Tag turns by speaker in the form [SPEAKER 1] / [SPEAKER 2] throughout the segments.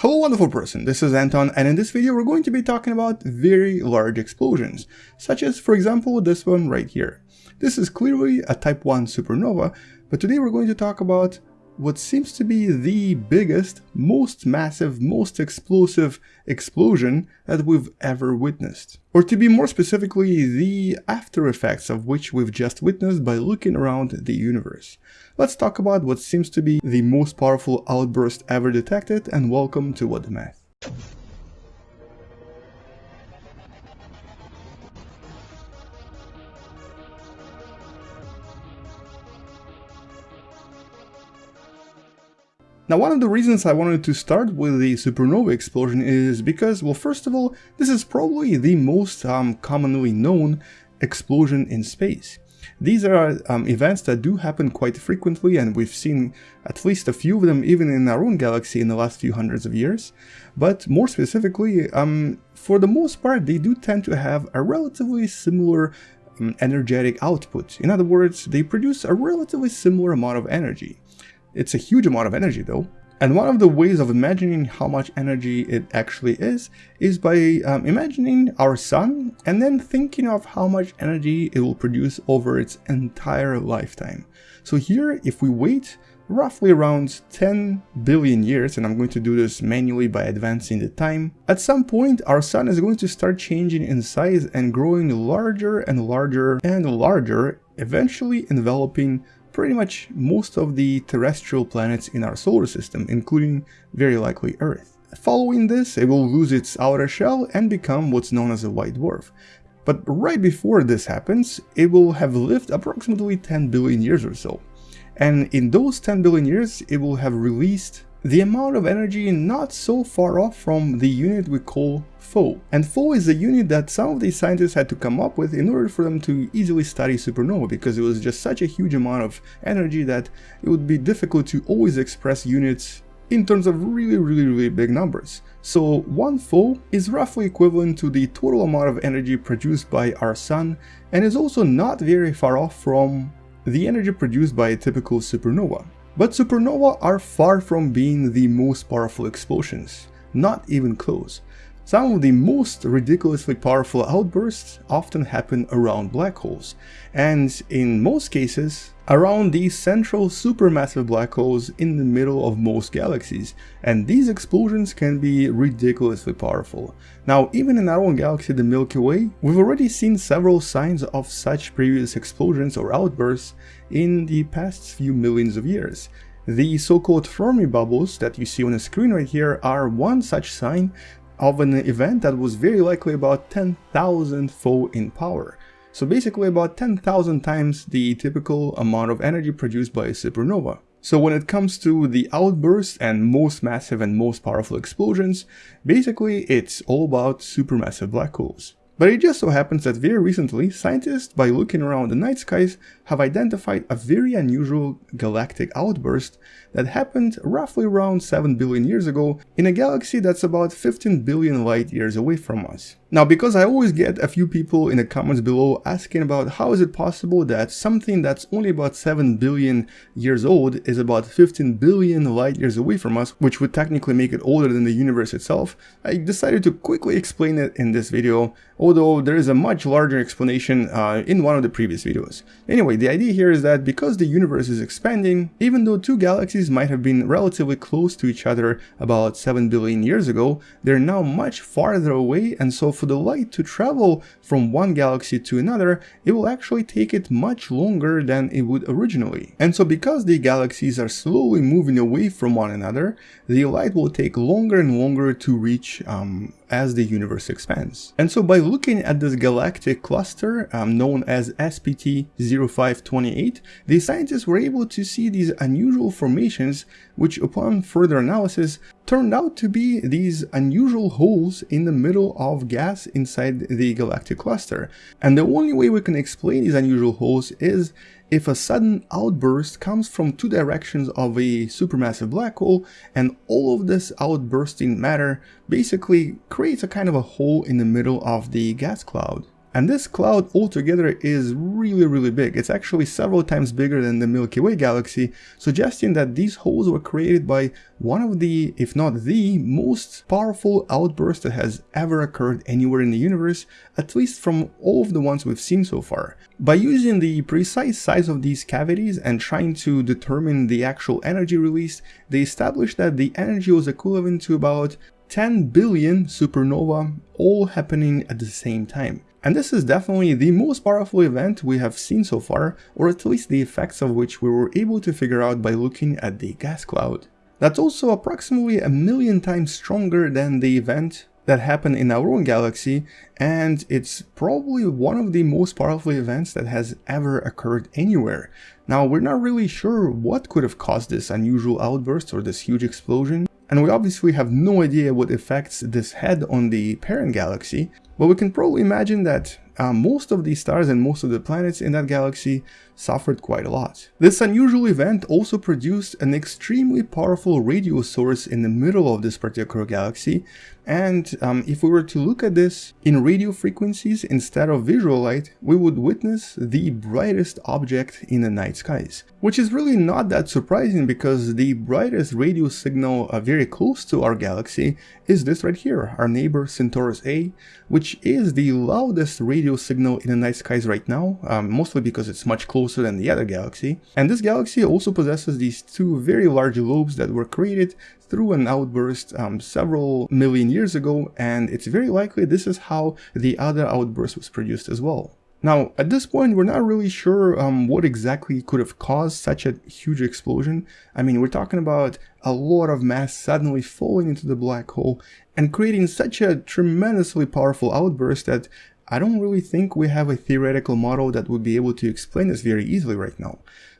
[SPEAKER 1] Hello wonderful person, this is Anton and in this video we're going to be talking about very large explosions, such as for example this one right here. This is clearly a type 1 supernova, but today we're going to talk about what seems to be the biggest, most massive, most explosive explosion that we've ever witnessed. Or to be more specifically, the after effects of which we've just witnessed by looking around the universe. Let's talk about what seems to be the most powerful outburst ever detected and welcome to What the Math. Now one of the reasons I wanted to start with the supernova explosion is because, well first of all, this is probably the most um, commonly known explosion in space. These are um, events that do happen quite frequently and we've seen at least a few of them even in our own galaxy in the last few hundreds of years. But more specifically, um, for the most part they do tend to have a relatively similar um, energetic output. In other words, they produce a relatively similar amount of energy. It's a huge amount of energy though. And one of the ways of imagining how much energy it actually is, is by um, imagining our sun and then thinking of how much energy it will produce over its entire lifetime. So here, if we wait roughly around 10 billion years, and I'm going to do this manually by advancing the time, at some point our sun is going to start changing in size and growing larger and larger and larger, eventually enveloping pretty much most of the terrestrial planets in our solar system, including very likely Earth. Following this, it will lose its outer shell and become what's known as a white dwarf. But right before this happens, it will have lived approximately 10 billion years or so. And in those 10 billion years, it will have released the amount of energy not so far off from the unit we call foe. And Foe is a unit that some of these scientists had to come up with in order for them to easily study supernova because it was just such a huge amount of energy that it would be difficult to always express units in terms of really really really big numbers. So one foe is roughly equivalent to the total amount of energy produced by our sun and is also not very far off from the energy produced by a typical supernova. But supernova are far from being the most powerful explosions, not even close. Some of the most ridiculously powerful outbursts often happen around black holes, and in most cases, around these central supermassive black holes in the middle of most galaxies, and these explosions can be ridiculously powerful. Now, even in our own galaxy, the Milky Way, we've already seen several signs of such previous explosions or outbursts in the past few millions of years. The so-called Fermi bubbles that you see on the screen right here are one such sign of an event that was very likely about 10,000 fold in power. So basically about 10,000 times the typical amount of energy produced by a supernova. So when it comes to the outbursts and most massive and most powerful explosions, basically it's all about supermassive black holes. But it just so happens that very recently, scientists, by looking around the night skies, have identified a very unusual galactic outburst that happened roughly around 7 billion years ago in a galaxy that's about 15 billion light years away from us. Now, because I always get a few people in the comments below asking about how is it possible that something that's only about 7 billion years old is about 15 billion light years away from us, which would technically make it older than the universe itself, I decided to quickly explain it in this video, although there is a much larger explanation uh, in one of the previous videos. Anyway, the idea here is that because the universe is expanding, even though two galaxies might have been relatively close to each other about 7 billion years ago, they're now much farther away and so for the light to travel from one galaxy to another, it will actually take it much longer than it would originally. And so because the galaxies are slowly moving away from one another, the light will take longer and longer to reach um, as the universe expands. And so by looking at this galactic cluster um, known as SPT 0528, the scientists were able to see these unusual formations which upon further analysis turned out to be these unusual holes in the middle of gas inside the galactic cluster. And the only way we can explain these unusual holes is if a sudden outburst comes from two directions of a supermassive black hole and all of this outbursting matter basically creates a kind of a hole in the middle of the gas cloud. And this cloud altogether is really really big. It's actually several times bigger than the Milky Way galaxy, suggesting that these holes were created by one of the, if not the, most powerful outburst that has ever occurred anywhere in the universe, at least from all of the ones we've seen so far. By using the precise size of these cavities and trying to determine the actual energy released, they established that the energy was equivalent to about 10 billion supernova all happening at the same time. And this is definitely the most powerful event we have seen so far, or at least the effects of which we were able to figure out by looking at the gas cloud. That's also approximately a million times stronger than the event that happened in our own galaxy, and it's probably one of the most powerful events that has ever occurred anywhere. Now, we're not really sure what could have caused this unusual outburst or this huge explosion, and we obviously have no idea what effects this had on the parent galaxy, but we can probably imagine that uh, most of these stars and most of the planets in that galaxy suffered quite a lot. This unusual event also produced an extremely powerful radio source in the middle of this particular galaxy and um, if we were to look at this in radio frequencies instead of visual light, we would witness the brightest object in the night skies. Which is really not that surprising because the brightest radio signal uh, very close to our galaxy is this right here, our neighbor Centaurus A, which is the loudest radio signal in the night skies right now, um, mostly because it's much closer than the other galaxy. And this galaxy also possesses these two very large lobes that were created through an outburst um, several million years ago, and it's very likely this is how the other outburst was produced as well. Now, at this point, we're not really sure um, what exactly could have caused such a huge explosion. I mean, we're talking about a lot of mass suddenly falling into the black hole and creating such a tremendously powerful outburst that I don't really think we have a theoretical model that would be able to explain this very easily right now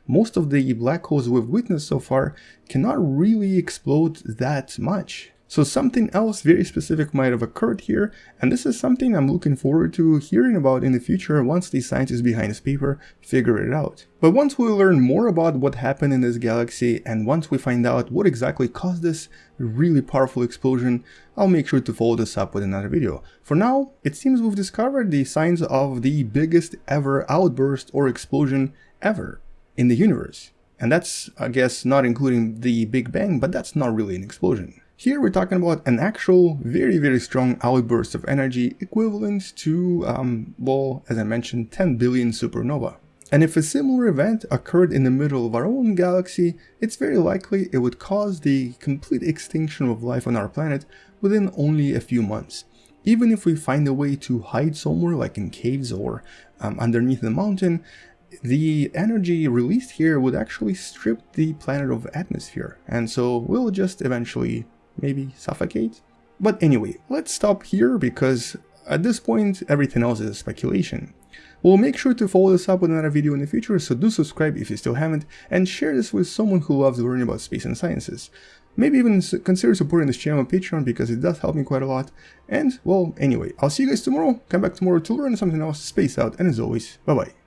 [SPEAKER 1] most of the black holes we've witnessed so far cannot really explode that much. So something else very specific might have occurred here, and this is something I'm looking forward to hearing about in the future once the scientists behind this paper figure it out. But once we learn more about what happened in this galaxy, and once we find out what exactly caused this really powerful explosion, I'll make sure to follow this up with another video. For now, it seems we've discovered the signs of the biggest ever outburst or explosion ever in the universe. And that's, I guess, not including the Big Bang, but that's not really an explosion. Here we're talking about an actual very, very strong outburst of energy equivalent to, um, well, as I mentioned, 10 billion supernova. And if a similar event occurred in the middle of our own galaxy, it's very likely it would cause the complete extinction of life on our planet within only a few months. Even if we find a way to hide somewhere like in caves or um, underneath the mountain, the energy released here would actually strip the planet of atmosphere, and so we'll just eventually maybe suffocate. But anyway, let's stop here because at this point everything else is speculation. We'll make sure to follow this up with another video in the future, so do subscribe if you still haven't, and share this with someone who loves learning about space and sciences. Maybe even consider supporting this channel on Patreon because it does help me quite a lot. And, well, anyway, I'll see you guys tomorrow. Come back tomorrow to learn something else, space out, and as always, bye bye.